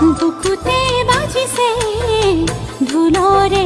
बिसे धूलरे